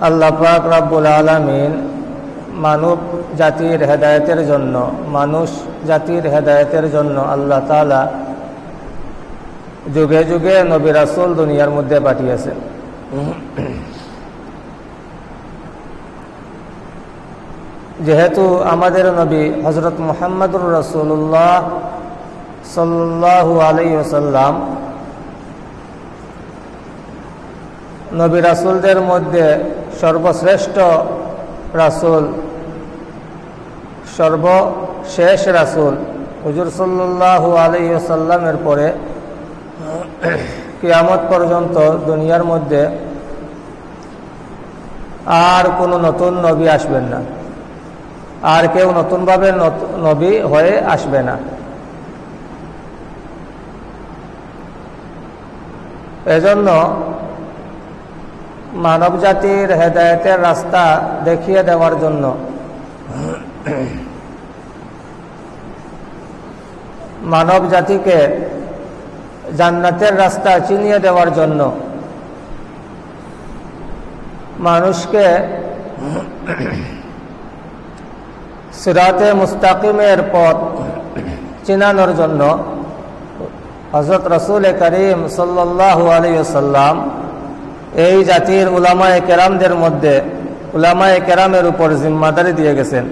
আল্লাহ পাক রাব্বুল আলমিন মানব জাতির হেদায়তের জন্য, মানুষ জাতির হেদায়তের জন্য আল্লাহ তালা যুগে যুগে নবী রাসুল দুনিয়ার মধ্যে পাঠিয়েছেন। যেহেতু আমাদের নবী হজরত মোহাম্মদুর রসুল্লাহ সাল্লাহ আলাই ওসাল্লাম নবী রাসুলদের মধ্যে সর্বশ্রেষ্ঠ রাসুল, সর্বশেষ রাসুল হুজুর সাল্লাহ আলহিসাল্লামের পরে কিয়ামত পর্যন্ত দুনিয়ার মধ্যে আর কোনো নতুন নবী আসবেন না। আর কেউ নতুনভাবে নবী হয়ে আসবে না। এজন্য মানব জাতির হেদায়তের রাস্তা দেখিয়ে দেওয়ার জন্য। মানব জাতিকে জান্নাতের রাস্তা চিনিয়ে দেওয়ার জন্য। মানুষকে সিরাতে মুস্তাকিমের পথ চিনানোর জন্য হজরত রসুল করিম সাল্লাহ আলিয়াল্লাম এই জাতির উলামায় কেরামদের মধ্যে উলামায় কেরামের উপর জিম্মাদারি দিয়ে গেছেন।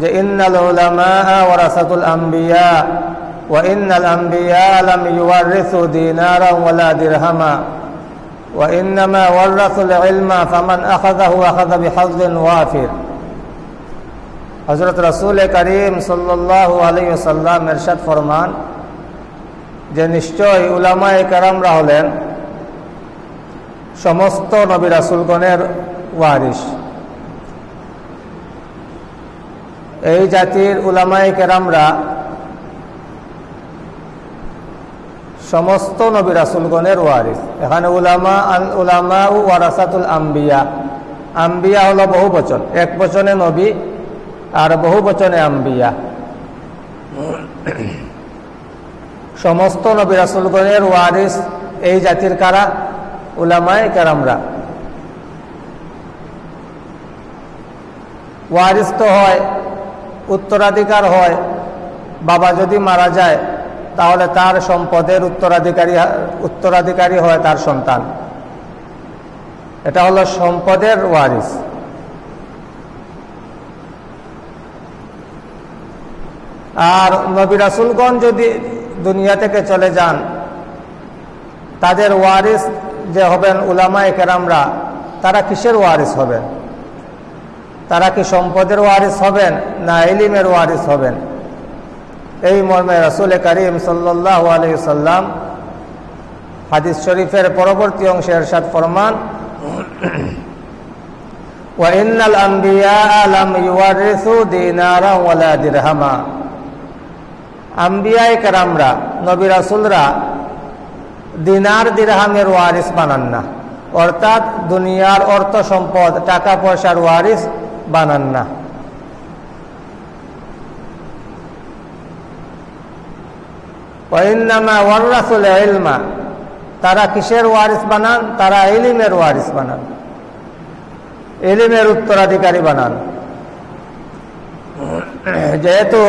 যে ইন্নাল উলামা ওয়ারাসাতুল আম্বিয়া আম্বিয়া লাম ইউওয়ারিসু দিনারা ওয়ালা দিরহামা, ওয়া ইন্নামা ওয়ারাসুল ইলমা ফামান আখাযাহু আখাযা বিহাজ্জিন ওয়াফির। হযরত রাসূল করিম সাল্লাল্লাহু আলাইহি ওয়াসাল্লাম ইরশাদ ফরমান যে নিশ্চয় উলামায়ে কেরামরা হলেন সমস্ত নবী রাসুলগণের ওয়ারিস এই জাতির উলামাই কেরামরা সমস্ত নবী রাসুলগণের ওয়ারিস এখানে উলামা উলামা ও ওয়ারাসাতুল আম্বিয়া। আম্বিয়া হলো বহু বচন। এক বচনে নবী আর বহু বচনে আম্বিয়া। সমস্ত নবী রাসুলগণের ওয়ারিস এই জাতির কারা? উলামায় কেরামরা। ওয়ারিস তো হয়, উত্তরাধিকার হয়, বাবা যদি মারা যায়, তাহলে তার সম্পদের উত্তরাধিকারী উত্তরাধিকারী হয় তার সন্তান। এটা হলো সম্পদের ওয়ারিস। আর নবী রাসুলগঞ্জ যদি দুনিয়া থেকে চলে যান, তাদের ওয়ারিস যে হবেন উলামায় কেরামরা, তারা কিসের ওয়ারিস হবেন? তারা কি সম্পদের ওয়ারিস হবেন না এলিমের ওয়ারিস হবেন? এই মর্মে রসুল করিম সাল্লাহ আলি সাল্লাম হাদিস শরীফের পরবর্তী অংশে এরশাদ ফরমান ওয়াইনাল আম্বিয়া আলাম কেরামরা, নবী রাসুলরা দিনার দিরহামের ওয়ারিস বানান না। অর্থাৎ দুনিয়ার অর্থ সম্পদ, টাকা পয়সার ওয়ারিস বানান না। তারা কিসের ওয়ারিস বানান? তারা এলিমের ওয়ারিস বানান। এলিমের উত্তরাধিকারী বানান। যেহেতু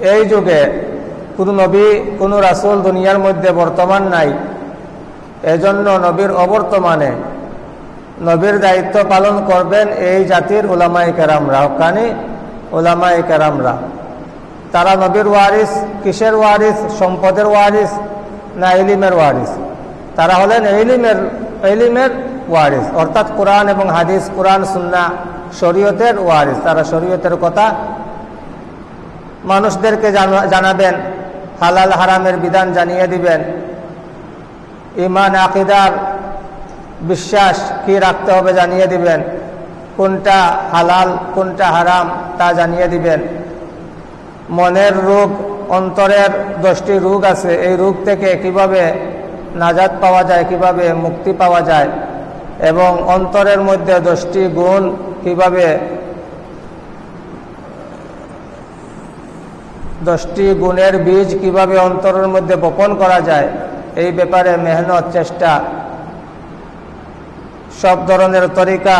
এই যুগে কোন নবী, কোন রাসুল দুনিয়ার মধ্যে বর্তমান নাই। এজন্য নবীর অবর্তমানে নবীর দায়িত্ব পালন করবেন এই জাতির ওলামাই কেরামরা, হকানি ওলামাই কেরামরা। তারা নবীর ওয়ারিস, কিসের ওয়ারিস? সম্পদের ওয়ারিস না এলিমের ওয়ারিস? তারা হলেন এলিমের এলিমের ওয়ারিস। অর্থাৎ কোরআন এবং হাদিস, কোরআন, সুন্না, শরীয়তের ওয়ারিস। তারা শরীয়তের কথা মানুষদেরকে জানাবেন। হালাল হারামের বিধান জানিয়ে দিবেন। ইমান, আকিদার বিশ্বাস কি রাখতে হবে জানিয়ে দিবেন। কোনটা হালাল, কোনটা হারাম তা জানিয়ে দিবেন। মনের রোগ, অন্তরের দশটি রোগ আছে, এই রোগ থেকে কীভাবে নাজাদ পাওয়া যায়, কীভাবে মুক্তি পাওয়া যায়, এবং অন্তরের মধ্যে দশটি গুণ কীভাবে দশটি গুণের বীজ কীভাবে অন্তরের মধ্যে বপন করা যায়, এই ব্যাপারে মেহনত, চেষ্টা। সব ধরনের তরিকা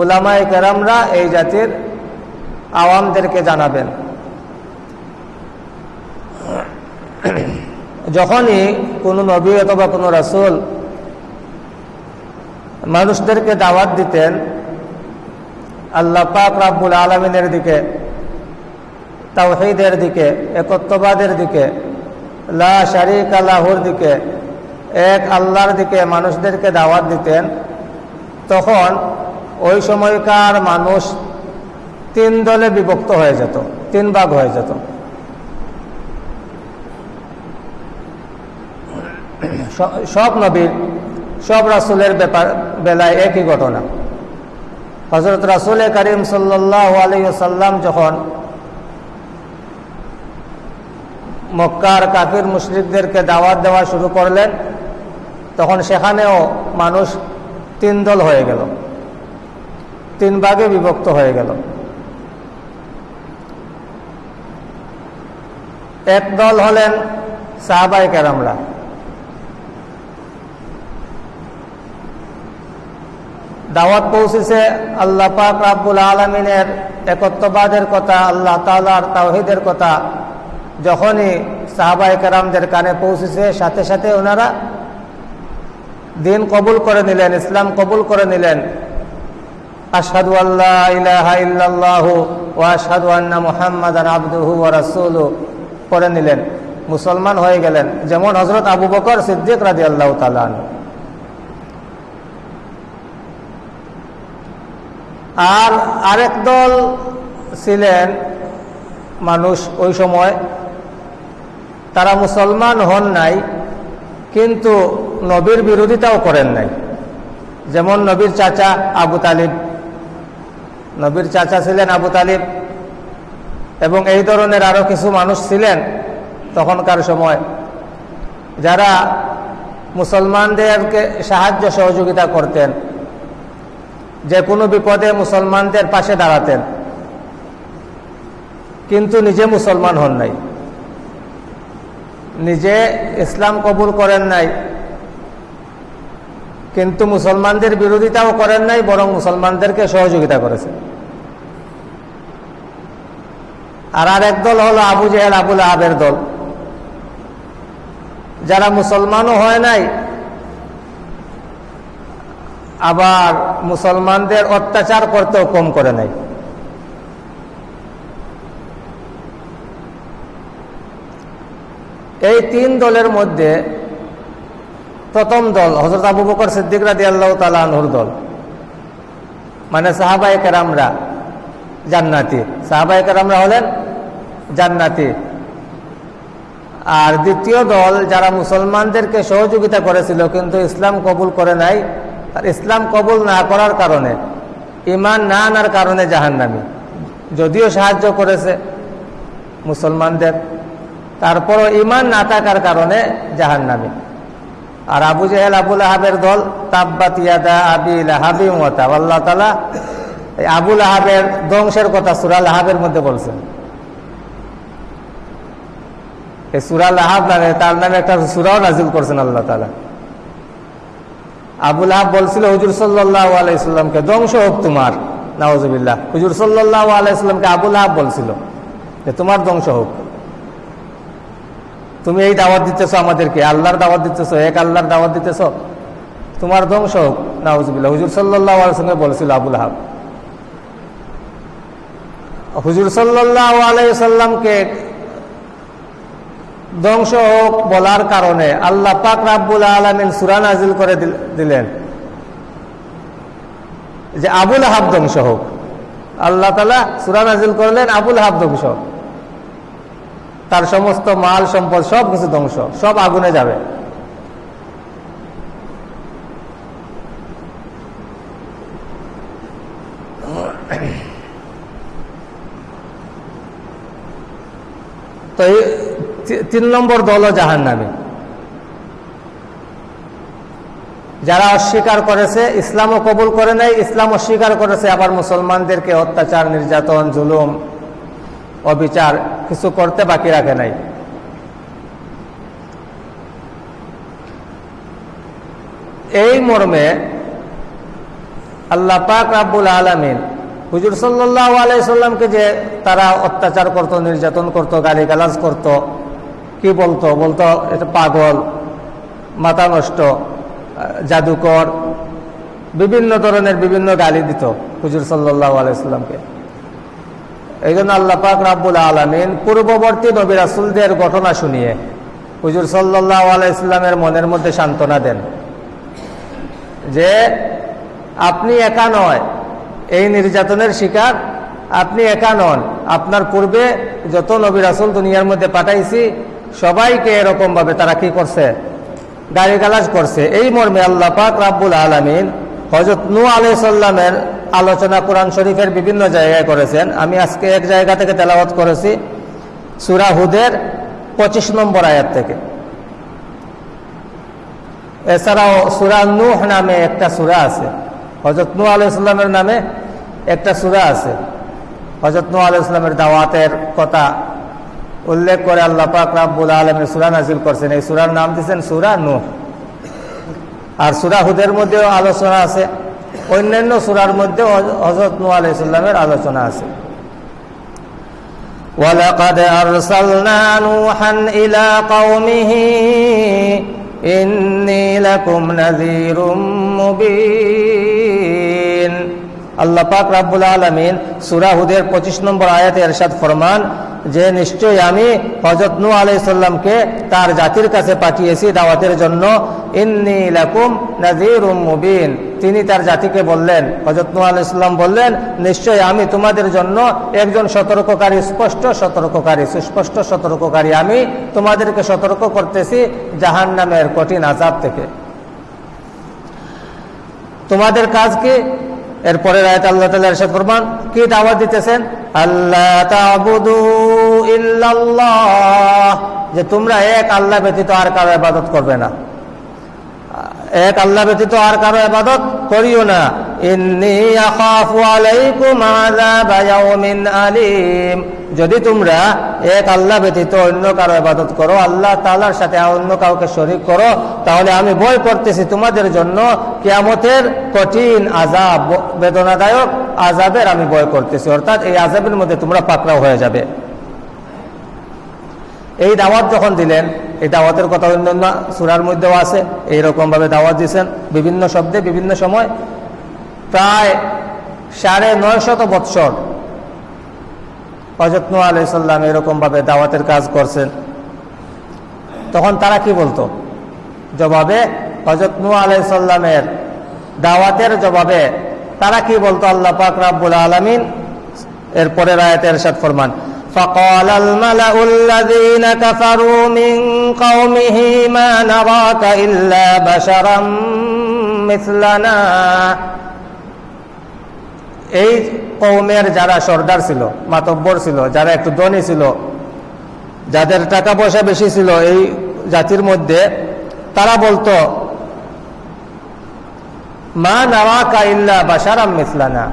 উলামাই কেরামরা এই জাতির আওয়ামদেরকে জানাবেন। যখনই কোনো নবী অথবা কোনো রাসুল মানুষদেরকে দাওয়াত দিতেন, আল্লাহ পাক রাব্বুল আলমিনের দিকে তাওহিদের দিকে, একত্ববাদের দিকে, লা শারিক আল্লাহর দিকে, এক আল্লাহর দিকে মানুষদেরকে দাওয়াত দিতেন, তখন ওই সময়কার মানুষ তিন দলে বিভক্ত হয়ে যেত, তিন ভাগ হয়ে যেত। সব নবীর, সব রাসুলের ব্যাপার, বেলায় একই ঘটনা। হজরত রাসুল করিম সাল্লাহ আলাইসাল্লাম যখন মক্কার কাফির মুশরিকদেরকে দাওয়াত দেওয়া শুরু করলেন। তখন সেখানেও মানুষ তিন দল হয়ে গেল। তিন ভাগে বিভক্ত হয়ে গেল। এক দল হলেন সাহাবাই কেরামরা। দাওয়াত পৌঁছেছে আল্লাহ পাক রাব্বুল আলমিনের একত্ববাদের কথা, আল্লাহ তালার তাওহিদের কথা। যখনই সাহাবাই কারামদের কানে পৌঁছেছে, সাথে সাথে ওনারা দিন কবুল করে নিলেন, ইসলাম কবুল করে নিলেন। আসাদু আল্লাহ ইলাহা ইল্লাল্লাহু ও আসাদু আন্না মুহাম্মদ আবদুহু রাসুলু করে নিলেন। মুসলমান হয়ে গেলেন, যেমন হজরত আবু বকর সিদ্দিক রাজি আল্লাহ তালান আর আরেক দল ছিলেন মানুষ ওই সময় তারা মুসলমান হন নাই, কিন্তু নবীর বিরোধিতাও করেন নাই। যেমন নবীর চাচা আবু তালিব। নবীর চাচা ছিলেন আবু তালিব এবং এই ধরনের আরও কিছু মানুষ ছিলেন তখনকার সময়, যারা মুসলমানদেরকে সাহায্য সহযোগিতা করতেন, যে কোনো বিপদে মুসলমানদের পাশে দাঁড়াতেন, কিন্তু নিজে মুসলমান হন নাই। নিজে ইসলাম কবুল করেন নাই, কিন্তু মুসলমানদের বিরোধিতাও করেন নাই, বরং মুসলমানদেরকে সহযোগিতা করেছেন আর আর এক দল হলো আবু জেহেল আবুল আবের দল। যারা মুসলমানও হয় নাই, আবার মুসলমানদের অত্যাচার করতেও কম করে নাই। এই তিন দলের মধ্যে প্রথম দল হজরত আবু বকর সিদ্দিক রাদি আল্লাহ দল। মানে সাহাবাই কেরামরা জান্নাতি। সাহাবাই কেরামরা হলেন জান্নাতি। আর দ্বিতীয় দল যারা মুসলমানদেরকে সহযোগিতা করেছিল কিন্তু ইসলাম কবুল করে নাই, আর ইসলাম কবুল না করার কারণে ইমান না আনার কারণে জাহান্নামি। যদিও সাহায্য করেছে মুসলমানদের। তারপরও ইমান না থাকার কারণে জাহান নামে আর আবু জেহেল আবুল আহাবের দল, তাব্বাত আবিল আল্লাহ তালা আবুল আহাবের ধ্বংসের কথা সুরাল আহাবের মধ্যে বলছেন। এই সুরাল আহাব নামে, তার নামে একটা সুরাও নাজিল করছেন আল্লাহ তালা আবুল আহাব বলছিল, হুজুর সাল্লাহ আলাইসাল্লামকে ধ্বংস হোক তোমার নওয়াজবিল্লাহ হুজুর সাল্লাহ আলাইসাল্লামকে আবুল আহাব বলছিল যে তোমার ধ্বংস হোক। তুমি এই দাওয়াত দিতেছ আমাদেরকে, আল্লাহর দাওয়াত দিতেছ, এক আল্লাহর দাওয়াত দিতেছ, তোমার ধ্বংস হোক। নাউজবিল্লা হুজুর সাল্লাহ সঙ্গে বলেছিল আবুল হাব। হুজুর সাল্লাহ আলাইসাল্লামকে ধ্বংস হোক বলার কারণে আল্লাহ পাক রাব্বুল আলমিন সুরান নাজিল করে দিলেন। যে আবুল হাব ধ্বংস হোক। আল্লাহ তালা সুরান আজিল করলেন, আবুল হাব ধ্বংস হোক। তার সমস্ত মাল, সম্পদ, সব কিছু ধ্বংস। সব আগুনে যাবে। তো এই তিন নম্বর দল জাহান নামে যারা অস্বীকার করেছে, ইসলামও কবুল করে নাই, ইসলাম অস্বীকার করেছে, আবার মুসলমানদেরকে অত্যাচার, নির্যাতন, জুলুম, অবিচার কিছু করতে বাকি রাখে নাই। এই মর্মে আল্লাহ পাক রাব্বুল আলমিন হুজুর সাল্লাহ আলাইসাল্লামকে যে তারা অত্যাচার করত, নির্যাতন করত, গালিগালাজ করত, কি বলতো? বলতো, এটা পাগল, মাথা নষ্ট, জাদুকর, বিভিন্ন ধরনের বিভিন্ন গালি দিত হুজুর সাল্লাহ আলাইসাল্লামকে এই জন্য আল্লাহ পাক রাব্বুল আলমিন পূর্ববর্তী নবী রাসুলদের ঘটনা শুনিয়ে হুজুর সাল্লাহ আলাইস্লামের মনের মধ্যে সান্ত্বনা দেন যে আপনি একা নয়, এই নির্যাতনের শিকার আপনি একা নন। আপনার পূর্বে যত নবী রাসুল দুনিয়ার মধ্যে পাঠাইছি, সবাইকে এরকমভাবে তারা কি করছে? গাড়ি গালাজ করছে। এই মর্মে আল্লাহ পাক রাব্বুল আলমিন হজরত নু আলাইসাল্লামের আলোচনা কোরআন শরীফের বিভিন্ন জায়গায় করেছেন। আমি আজকে এক জায়গা থেকে তেলাওয়াত করেছি সুরা হুদের পঁচিশ নম্বর আয়াত থেকে। এছাড়াও সুরা নুহ নামে একটা সুরা আছে। হজরত নু আলাইসাল্লামের নামে একটা সুরা আছে। হজরত নু আলাইসাল্লামের দাওয়াতের কথা উল্লেখ করে আল্লাহ পাক রাব্বুল আলমের সুরা নাজিল করছেন। এই সুরার নাম দিয়েছেন সুরা নুহ। আর সুরা হুদের মধ্যেও আলোচনা আছে অন্যান্য সুরার মধ্যে হজরত নু আলাইসাল্লামের আলোচনা আছে ولقد أرسلنا نوحا إلى قومه إني لكم نذير مبين আল্লাহ পাক রাব্বুল আলমিন সুরাহুদের পঁচিশ নম্বর আয়াতে এরশাদ ফরমান, যে নিশ্চয়ই আমি হজরত নু আলাইসাল্লামকে তার জাতির কাছে পাঠিয়েছি দাওয়াতের জন্য মুবিন। তিনি তার জাতিকে বললেন হজরত নু আলাইসাল্লাম বললেন, নিশ্চয়ই আমি তোমাদের জন্য একজন সতর্ককারী, স্পষ্ট সতর্ককারী, সুস্পষ্ট সতর্ককারী। আমি তোমাদেরকে সতর্ক করতেছি জাহান নামের কঠিন আজাব থেকে। তোমাদের কাজ কি এরপরে আল্লাহ তালা এরশাদ ফরমান, কি দাওয়াত দিতেছেন? আল্লাহ তাবুদু ইল্লাল্লাহ। যে তোমরা এক আল্লাহ ব্যতীত আর কারও ইবাদত করবে না। এক আল্লাহ ব্যতীত আর কারও ইবাদত করিও না। যদি তোমরা এক আল্লাহ ব্যতীত অন্য কারও ইবাদত করো, আল্লাহ তালার সাথে অন্য কাউকে শরীক করো, তাহলে আমি ভয় করতেছি তোমাদের জন্য কেয়ামতের কঠিন আযাব, বেদনাদায়ক আযাবের আমি ভয় করতেছি। অর্থাৎ এই আযাবের মধ্যে তোমরা পাকড়াও হয়ে যাবে। এই দাওয়াত যখন দিলেন, এই দাওয়াতের কথা অন্যান্য সুরার মধ্যেও আছে এইরকম ভাবে দাওয়াত দিয়েছেন বিভিন্ন শব্দে, বিভিন্ন সময়। প্রায় সাড়ে নয় শত বৎসর হজরত নু আলাইসাল্লাম এরকম ভাবে দাওয়াতের কাজ করছেন তখন তারা কি বলতো জবাবে হজরত নু আলাইসাল্লামের দাওয়াতের জবাবে তারা কি বলতো আল্লাহ পাক রাব্বুল আলমিন এরপরে রায়তের সাত ফরমান فقال الملأ الذين كفروا من قومه ما نراك إلا بشرا مثلنا এই কৌমের যারা সর্দার ছিল, মাতব্বর ছিল, যারা একটু ধনী ছিল, যাদের টাকা পয়সা বেশি ছিল এই জাতির মধ্যে, তারা বলতো, মা নাওয়া কাইল্লা বাসারাম মিসলানা।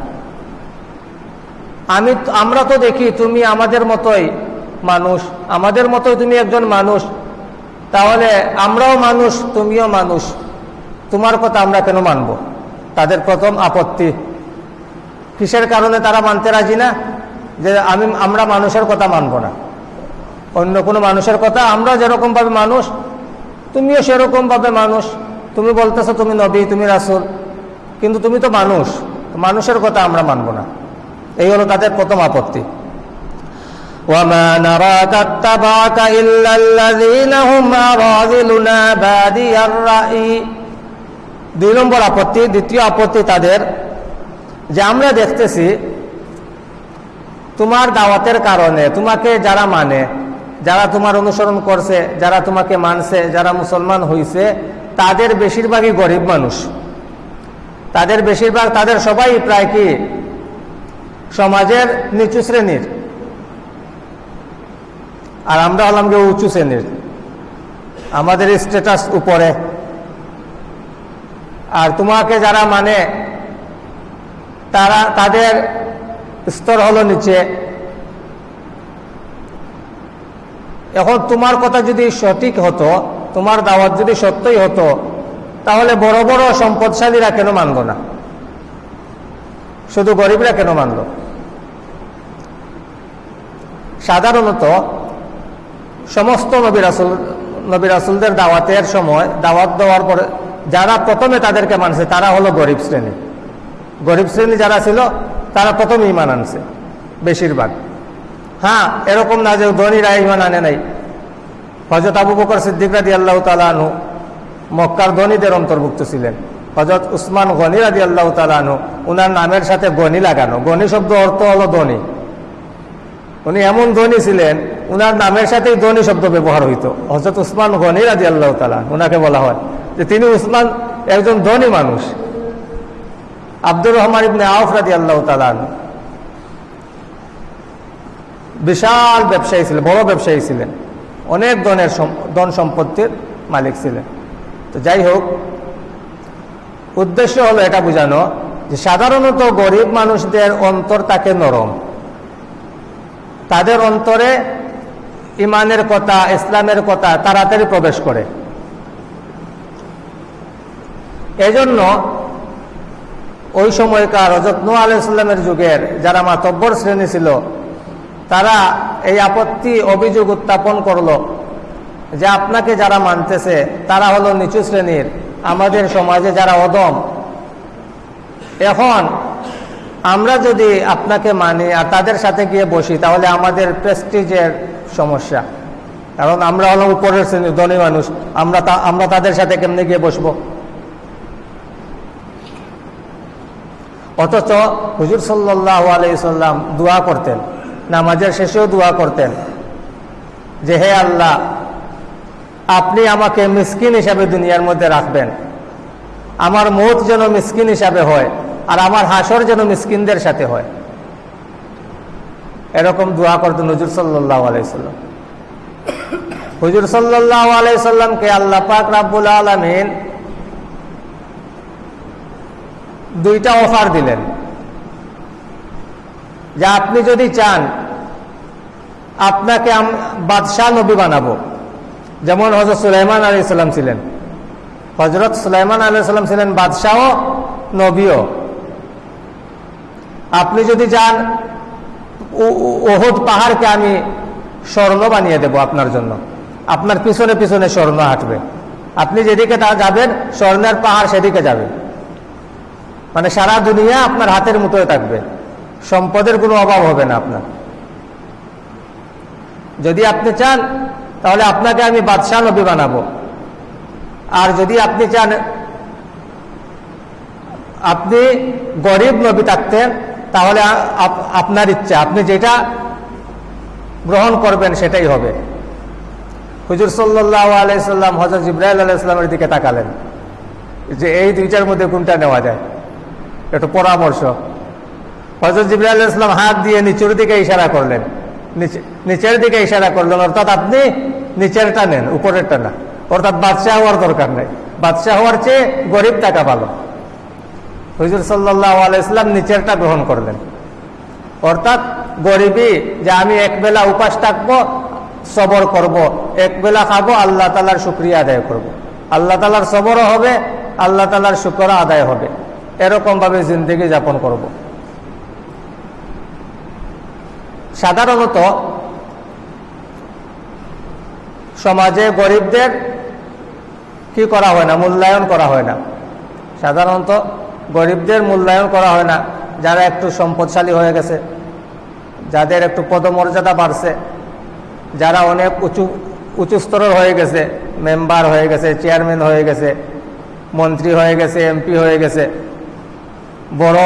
আমি আমরা তো দেখি তুমি আমাদের মতোই মানুষ, আমাদের মতোই তুমি একজন মানুষ, তাহলে আমরাও মানুষ, তুমিও মানুষ, তোমার কথা আমরা কেন মানব? তাদের প্রথম আপত্তি। কিসের কারণে তারা মানতে রাজি না যে আমি আমরা মানুষের কথা মানব না অন্য কোনো মানুষের কথা আমরা যেরকমভাবে মানুষ তুমিও সেরকমভাবে মানুষ তুমি বলতেছো তুমি নবী তুমি রাসুল কিন্তু তুমি তো মানুষ মানুষের কথা আমরা মানব না এই হলো তাদের প্রথম আপত্তি وما نراك اتبعك إلا الذين هم أراذلنا بادي الرأي দুই নম্বর আপত্তি দ্বিতীয় আপত্তি তাদের যে আমরা দেখতেছি তোমার দাওয়াতের কারণে, তোমাকে যারা মানে যারা তোমার অনুসরণ করছে, যারা তোমাকে মানছে, যারা মুসলমান হইছে, তাদের বেশিরভাগই গরিব মানুষ। তাদের বেশিরভাগ, তাদের সবাই প্রায় কি? সমাজের নিচু শ্রেণির। আর আমরা হলাম গিয়ে উঁচু শ্রেণির। আমাদের স্ট্যাটাস উপরে। আর তোমাকে যারা মানে তারা তাদের স্তর হলো নিচে। এখন তোমার কথা যদি সঠিক হতো, তোমার দাওয়াত যদি সত্যই হতো, তাহলে বড় বড় সম্পদশালীরা কেন মানব না? শুধু গরিবরা কেন মানল? সাধারণত সমস্ত নবী রাসুল দাওয়াতের সময় দাওয়াত দেওয়ার পরে যারা প্রথমে তাদেরকে মানছে, তারা হলো গরিব শ্রেণি। গরিব শ্রেণি যারা ছিল, তারা প্রথম ইমান আনছে, বেশিরভাগ। হ্যাঁ এরকম না যে ধনীরা ইমান আনে নাই। হজরত আবু বকর সিদ্দিক রাদি আল্লাহ তালু মক্কার ধনীদের অন্তর্ভুক্ত ছিলেন। হজরত উসমান গনি রাদি আল্লাহ তালু উনার নামের সাথে গনি লাগানো। গনি শব্দ অর্থ হলো ধনী। উনি এমন ধনী ছিলেন, উনার নামের সাথেই ধনী শব্দ ব্যবহার হইতো। হজরত উসমান গনি রাজি আল্লাহ তালা উনাকে বলা হয় যে তিনি উসমান একজন ধনী মানুষ। আব্দুর রহমান ইবনে আউফ রাজি আল্লাহ তালান বিশাল ব্যবসায়ী ছিলেন, বড় ব্যবসায়ী ছিলেন। অনেক ধনের ধন সম্পত্তির মালিক ছিলেন। তো যাই হোক, উদ্দেশ্য হলো এটা বোঝানো যে সাধারণত গরিব মানুষদের অন্তর তাকে নরম। তাদের অন্তরে ইমানের কথা, ইসলামের কথা তাড়াতাড়ি প্রবেশ করে। এজন্য ওই সময়কার হজরত নু আলাইসাল্লামের যুগের যারা মাতব্বর শ্রেণি ছিল, তারা এই আপত্তি অভিযোগ উত্থাপন করল যে আপনাকে যারা মানতেছে, তারা হলো নিচু শ্রেণির, আমাদের সমাজে যারা অদম। এখন আমরা যদি আপনাকে মানি আর তাদের সাথে গিয়ে বসি, তাহলে আমাদের প্রেস্টিজের সমস্যা। কারণ আমরা হলো উপরের শ্রেণির, ধনী মানুষ, আমরা আমরা তাদের সাথে কেমনি গিয়ে বসবো? অথচ হুজুর সাল্লাহ আলাইসাল্লাম দোয়া করতেন, নামাজের শেষেও দোয়া করতেন। যে হে আল্লাহ, আপনি আমাকে মিসকিন হিসাবে দুনিয়ার মধ্যে রাখবেন। আমার মত যেন মিসকিন হিসাবে হয় আর আমার হাসর যেন মিসকিনদের সাথে হয়। এরকম দোয়া করতেন হুজুর সাল্লাহ আলাইসাল্লাম হুজুর সাল্লাহ আলাইসাল্লামকে আল্লাহ পাক রাব্বুল আলমিন দুইটা অফার দিলেন। যে আপনি যদি চান, আপনাকে বাদশাহ নবী বানাবো। যেমন হজরত সুলাইমান আলী সাল্লাম ছিলেন। হজরত সুলাইমান আলী সাল্লাম ছিলেন বাদশাহ নবীও। আপনি যদি চান ওহদ পাহাড়কে আমি স্বর্ণ বানিয়ে দেব আপনার জন্য। আপনার পিছনে পিছনে স্বর্ণ হাঁটবে আপনি যেদিকে তা যাবেন, স্বর্ণের পাহাড় সেদিকে যাবে মানে সারা দুনিয়া আপনার হাতের মুঠোয় থাকবে। সম্পদের কোনো অভাব হবে না আপনার। যদি আপনি চান, তাহলে আপনাকে আমি বাদশাহ নবী বানাবো। আর যদি আপনি চান, আপনি গরিব নবী থাকতেন, তাহলে আপনার ইচ্ছা, আপনি যেটা গ্রহণ করবেন সেটাই হবে। হুজুর সাল্লাহ আলাইসাল্লাম হজরত ইব্রাহিম আলাইসাল্লামের দিকে তাকালেন। যে এই দুইটার মধ্যে কোনটা নেওয়া যায়? একটু পরামর্শ। হজরত জিবরাহ ইসলাম হাত দিয়ে নিচের দিকে ইশারা করলেন। নিচের দিকে ইশারা করলেন, অর্থাৎ আপনি নিচেরটা নেন, উপরেরটা না। অর্থাৎ বাদশাহ হওয়ার দরকার নেই। বাদশাহ হওয়ার চেয়ে গরিব টাকা ভালো। হুজুর সাল্লাহ আলাইসলাম নিচেরটা গ্রহণ করলেন। অর্থাৎ গরিবই যে আমি একবেলা উপাস থাকব, সবর করব। একবেলা খাব, আল্লাহ তালার শুক্রিয়া আদায় করব। আল্লাহ তালার সবরও হবে, আল্লাহ তালার শুক্র আদায় হবে। এরকমভাবে জিন্দগি যাপন করব। সাধারণত সমাজে গরিবদের কি করা হয় না, মূল্যায়ন করা হয় না। সাধারণত গরিবদের মূল্যায়ন করা হয় না, যারা একটু সম্পদশালী হয়ে গেছে, যাদের একটু পদমর্যাদা বাড়ছে, যারা অনেক উঁচু উঁচু স্তরের হয়ে গেছে, মেম্বার হয়ে গেছে, চেয়ারম্যান হয়ে গেছে, মন্ত্রী হয়ে গেছে, এমপি হয়ে গেছে বড়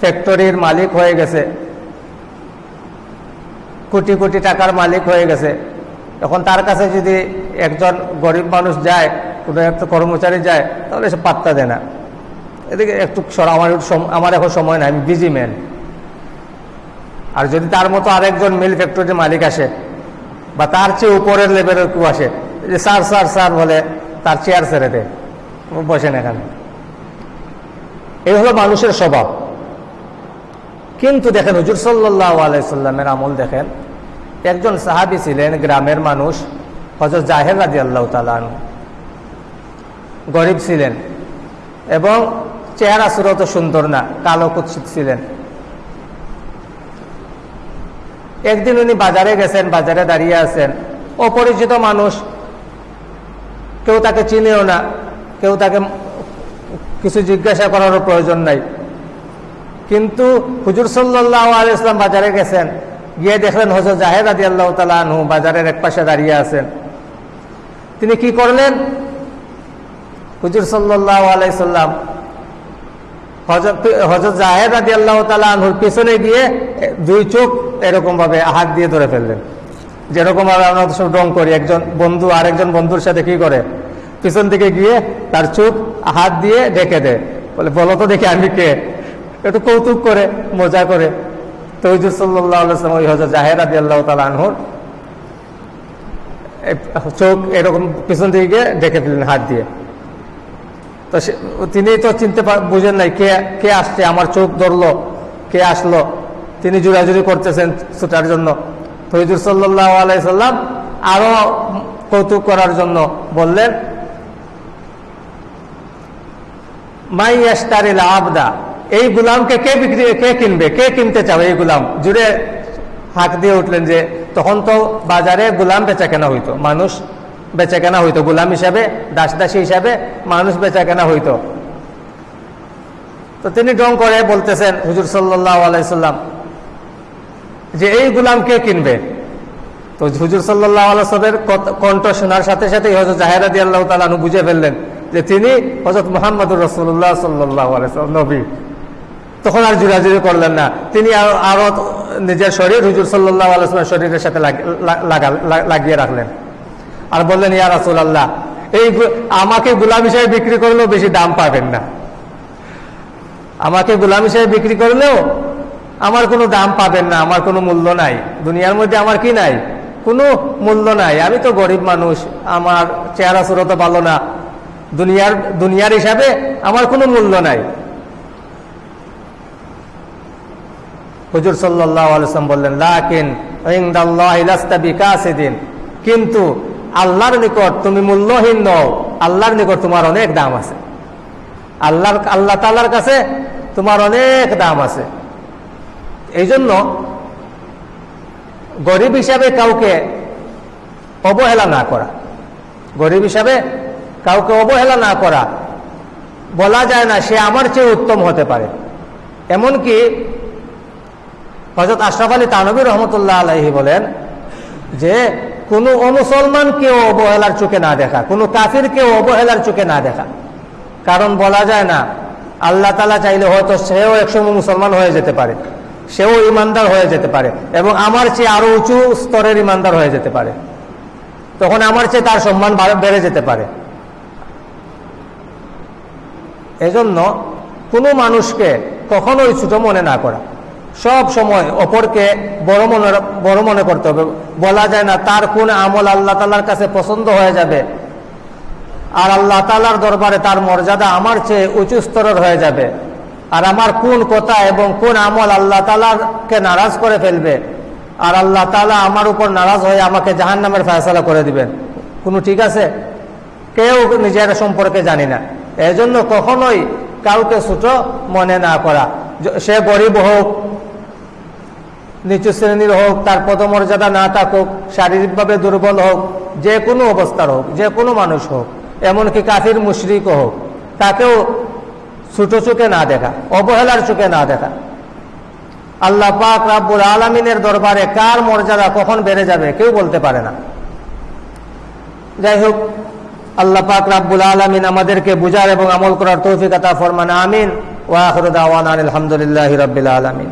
ফ্যাক্টরির মালিক হয়ে গেছে। কোটি কোটি টাকার মালিক হয়ে গেছে। এখন তার কাছে যদি একজন গরিব মানুষ যায়, কোনো একটা কর্মচারী যায়, তাহলে সে পাত্তা দেয় না। এদিকে একটু আমার আমার এখন সময় নাই, আমি বিজি ম্যান আর যদি তার মতো আরেকজন মিল ফ্যাক্টরির মালিক আসে, বা তার চেয়ে উপরের লেভেলের কেউ আসে, যে স্যার স্যার স্যার বলে, তার চেয়ার ছেড়ে দেয় বসেন এখানে। এই হলো মানুষের স্বভাব। কিন্তু দেখেন হুজুর সাল্লাহ আলাইসাল্লামের আমল দেখেন, একজন সাহাবি ছিলেন গ্রামের মানুষ হজর জাহের রাজি আল্লাহ তালান গরিব ছিলেন এবং চেহারা সুরত সুন্দর না, কালো কুৎসিত ছিলেন। একদিন উনি বাজারে গেছেন, বাজারে দাঁড়িয়ে আছেন। অপরিচিত মানুষ, কেউ তাকে চিনেও না, কেউ তাকে কিছু জিজ্ঞাসা করারও প্রয়োজন নাই। কিন্তু হুজুর সাল্লাহ আলাইসলাম বাজারে গেছেন, গিয়ে দেখলেন হজর জাহেদ আদি আল্লাহ তালা বাজারের এক পাশে দাঁড়িয়ে আছেন। তিনি কি করলেন? হুজুর সাল্লাহ আলাইসাল্লাম হজরত জাহেদ আদি আল্লাহ তালা পিছনে গিয়ে দুই চোখ এরকম ভাবে হাত দিয়ে ধরে ফেললেন। যেরকম ভাবে আমরা সব ডং করি, একজন বন্ধু আরেকজন বন্ধুর সাথে কি করে? পিছন দিকে গিয়ে তার চোখ হাত দিয়ে ডেকে দেয় বলে, বলো তো দেখি আমি কে? একটু কৌতুক করে, মজা করে। তো হুজুর সাল্লাম ওই হজর আল্লাহ তালা আনহুর চোখ এরকম পিছন দিকে ঢেকে দিলেন হাত দিয়ে। তো তিনি তো চিনতে বুঝেন নাই কে কে আসছে, আমার চোখ ধরলো, কে আসলো, তিনি জুড়াজুড়ি করতেছেন ছুটার জন্য। ফৈজুর সাল্লাহ আলাইসাল্লাম আরও কৌতুক করার জন্য বললেন মাই এস্টারিল আবদা, এই গুলামকে কে বিক্রি, কে কিনবে? কে কিনতে চাও এই গুলাম? জুড়ে হাঁক দিয়ে উঠলেন যে, তখন তো বাজারে গুলাম বেচা কেনা হইতো। মানুষ বেচা কেনা হইতো। গুলাম হিসাবে দাস দাসী হিসাবে মানুষ বেচা কেনা হইতো। তো তিনি ডং করে বলতেছেন, হুজুর সাল্লাহ আলাইসাল্লাম যে এই গুলাম কে কিনবে? তো হুজুর সাল্লাহ আলাইসলের কণ্ঠ শোনার সাথে সাথে হজরত জাহেরাদি আল্লাহ তালু বুঝে ফেললেন যে তিনি হজরত মোহাম্মদুর রসুল্লাহ সাল্লাহ নবী। তখন আর জুড়াজুড়ি করলেন না। তিনি আরও নিজের শরীর হুজুর সাল্লাহ আলাইসলামের শরীরের সাথে লাগিয়ে রাখলেন। আর বললেন, ইয়া রাসুল আল্লাহ এই আমাকে গুলাম হিসেবে বিক্রি করলেও বেশি দাম পাবেন না। আমাকে গুলাম হিসেবে বিক্রি করলেও আমার কোনো দাম পাবেন না, আমার কোনো মূল্য নাই। দুনিয়ার মধ্যে আমার কি নাই? কোনো মূল্য নাই। আমি তো গরিব মানুষ, আমার চেহারা, সুরত ভালো না। দুনিয়ার দুনিয়ার হিসাবে আমার কোনো মূল্য নাই। হুজুর সাল্লাম বললেন, লাকিন কিন্তু আল্লাহর নিকট তুমি মূল্যহীন নও, আল্লাহর নিকট তোমার অনেক দাম আছে। আল্লাহর, আল্লাহ তালার কাছে তোমার অনেক দাম আছে। এই জন্য গরিব হিসাবে কাউকে অবহেলা না করা। গরিব হিসাবে কাউকে অবহেলা না করা, বলা যায় না সে আমার চেয়ে উত্তম হতে পারে। এমনকি হজরত আশরাফ আলী তানবী রহমতুল্লাহ আলহি বলেন যে, কোনো অমুসলমানকেও অবহেলার চোখে না দেখা, কোনো কাফিরকেও অবহেলার চোখে না দেখা। কারণ বলা যায় না, আল্লাহ তালা চাইলে হয়তো সেও একসময় মুসলমান হয়ে যেতে পারে, সেও ইমানদার হয়ে যেতে পারে এবং আমার চেয়ে আরও উঁচু স্তরের ইমানদার হয়ে যেতে পারে। তখন আমার চেয়ে তার সম্মান বেড়ে যেতে পারে। এজন্য কোনো মানুষকে কখনোই ছোট মনে না করা। সব সময় অপরকে বড় মনে বড় মনে করতে হবে। বলা যায় না তার কোন আমল আল্লাহ তালার কাছে পছন্দ হয়ে যাবে। আর আল্লাহ তালার দরবারে তার মর্যাদা আমার চেয়ে উঁচু স্তরের হয়ে যাবে। আর আমার কোন কথা এবং কোন আমল আল্লাহ তালাকে নারাজ করে ফেলবে। আর আল্লাহ তালা আমার উপর নারাজ হয়ে আমাকে জাহান নামের ফয়সলা করে দিবেন। কোনো ঠিক আছে? কেউ নিজের সম্পর্কে জানি না। এজন্য কখনোই কাউকে ছোট মনে না করা। সে গরিব হোক, নিচু শ্রেণির হোক, তার পদমর্যাদা না থাকুক, শারীরিকভাবে দুর্বল হোক, যে কোনো অবস্থার হোক, যে কোনো মানুষ হোক, এমনকি কাফির মুশরিক হোক, তাকেও ছোট চোখে না দেখা, অবহেলার চোখে না দেখা। আল্লাহ পাক রাব্বুল আলমিনের দরবারে কার মর্যাদা কখন বেড়ে যাবে কেউ বলতে পারে না। যাই হোক আল্লাহ পাক রাব্বুল আলমিন আমাদেরকে বুঝার এবং আমল করার তৌফিকতা ফরমান, আমিন। ওয়াহরুদ আওয়ান আলহামদুলিল্লাহ রবিল আলমিন।